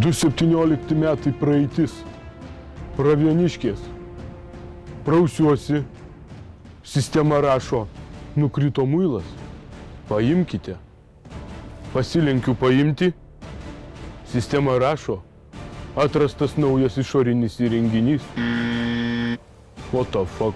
217 metai praeitis. Pravieniškės. Prausiuosi. Sistema rašo, nukrito muilas. Paimkite. Pasilenkiu paimti. Sistema rašo, atrastas naujas išorinis įrenginys. What the fuck?